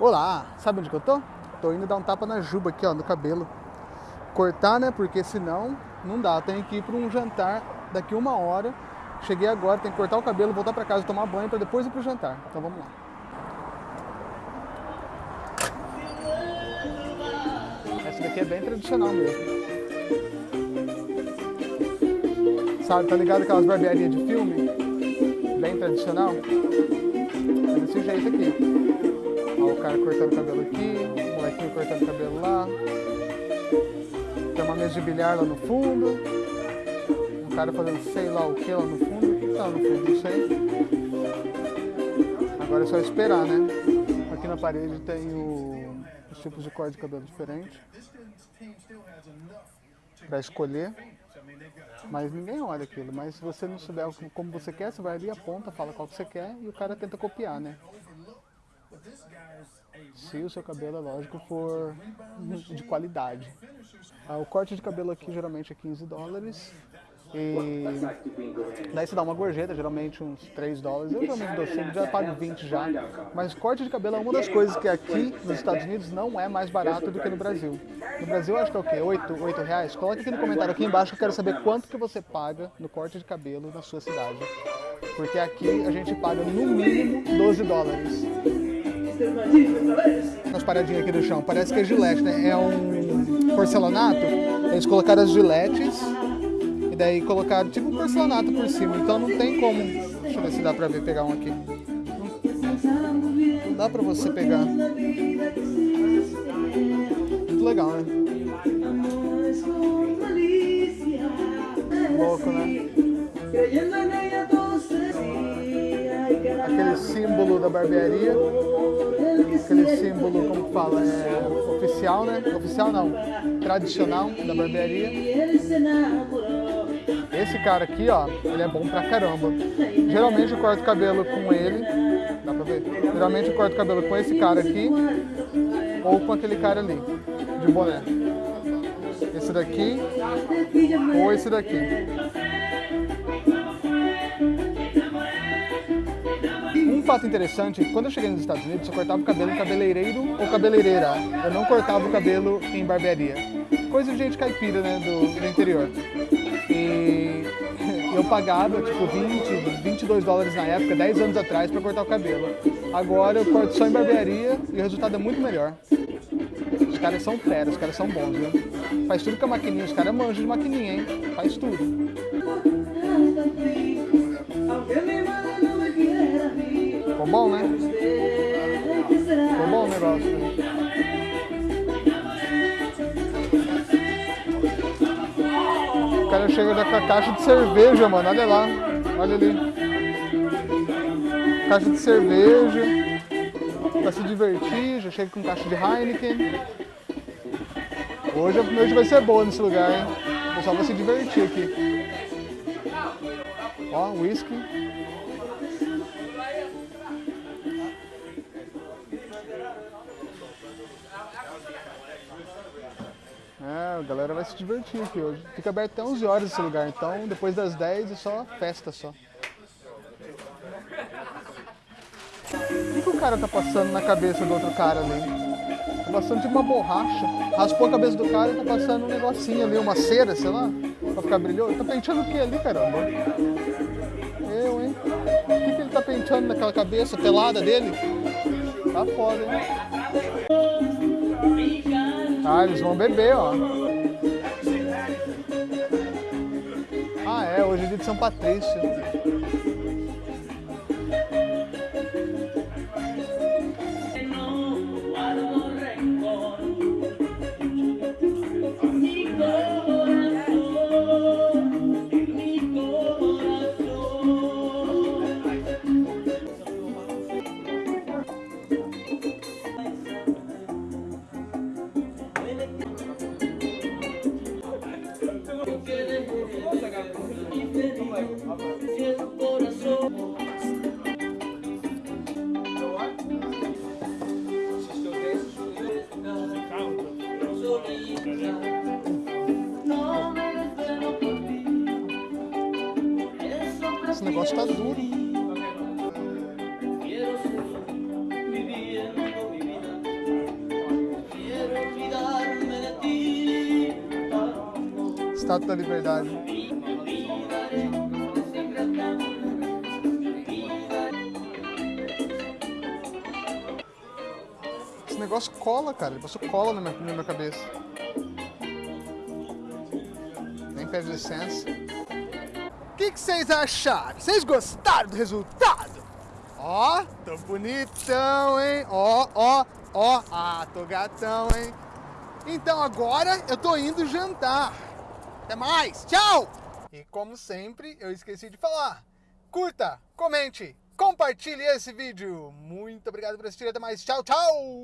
Olá, sabe onde que eu tô? Tô indo dar um tapa na juba aqui, ó, no cabelo. Cortar, né? Porque senão não dá. Tenho que ir para um jantar daqui uma hora. Cheguei agora, tenho que cortar o cabelo, voltar para casa, tomar banho para depois ir pro jantar. Então vamos lá. Essa daqui é bem tradicional mesmo. Sabe, tá ligado aquelas barbearias de filme? Bem tradicional? É desse jeito aqui. O cara cortando cabelo aqui, o molequinho cortando cabelo lá. Tem uma mesa de bilhar lá no fundo. Um cara fazendo sei lá o que lá no fundo. O que tá no fundo? Não sei. Agora é só esperar, né? Aqui na parede tem o, os tipos de corte de cabelo diferentes. Pra escolher. Mas ninguém olha aquilo. Mas se você não souber como você quer, você vai ali, aponta, fala qual que você quer e o cara tenta copiar, né? Se o seu cabelo, é lógico, for de qualidade. Ah, o corte de cabelo aqui geralmente é 15 dólares. E daí você dá uma gorjeta, geralmente uns 3 dólares. Eu geralmente dou 5, já pago 20 já. Mas corte de cabelo é uma das coisas que aqui nos Estados Unidos não é mais barato do que no Brasil. No Brasil acho que é o quê? 8, 8 reais? Coloque aqui no comentário aqui embaixo que eu quero saber quanto que você paga no corte de cabelo na sua cidade. Porque aqui a gente paga no mínimo 12 dólares. Nas paradinhas aqui do chão, parece que é gilete, né? É um porcelanato. Eles colocaram as giletes e daí colocaram tipo um porcelanato por cima. Então não tem como. Deixa eu ver se dá pra ver pegar um aqui. Não dá pra você pegar. Muito legal, né? Louco, né? Aquele símbolo da barbearia aquele símbolo, como fala, é oficial, né? Oficial não, tradicional da barbearia. Esse cara aqui, ó, ele é bom pra caramba. Geralmente eu corto cabelo com ele, dá pra ver? Geralmente eu corto cabelo com esse cara aqui ou com aquele cara ali, de boné. Esse daqui ou esse daqui. Fato interessante, quando eu cheguei nos Estados Unidos, eu cortava o cabelo em cabeleireiro ou cabeleireira. Eu não cortava o cabelo em barbearia. Coisa de gente caipira, né, do, do interior. E eu pagava, tipo, 20, 22 dólares na época, 10 anos atrás, para cortar o cabelo. Agora eu corto só em barbearia e o resultado é muito melhor. Os caras são feras, os caras são bons, viu? Faz tudo com a maquininha, os caras manjam de maquininha, hein? Faz tudo. Bom o cara chega com a caixa de cerveja, mano. Olha lá. Olha ali. Caixa de cerveja. Pra se divertir. Já chega com caixa de Heineken. Hoje a vai ser boa nesse lugar, hein? O pessoal vai se divertir aqui. Ó, whisky. É, a galera vai se divertir aqui hoje. Fica aberto até 11 horas esse lugar, então depois das 10 é só festa só. O que, que o cara tá passando na cabeça do outro cara ali? Tá passando tipo uma borracha. Raspou a cabeça do cara e tá passando um negocinho ali, uma cera, sei lá, pra ficar brilhoso. Tá penteando o que ali, caramba? Eu, hein? O que, que ele tá penteando naquela cabeça pelada dele? Tá foda, hein? Ah, eles vão beber, ó. Ah, é, hoje é dia de São Patrício. Esse negócio tá duro. Estátua da Liberdade. Esse negócio cola, cara. Ele passou cola na minha, na minha cabeça. Nem pede licença. Que vocês acharam? Vocês gostaram do resultado? Ó, tô bonitão, hein? Ó, ó, ó. Ah, tô gatão, hein? Então agora eu tô indo jantar. Até mais, tchau! E como sempre, eu esqueci de falar. Curta, comente, compartilhe esse vídeo. Muito obrigado por assistir, até mais, tchau, tchau!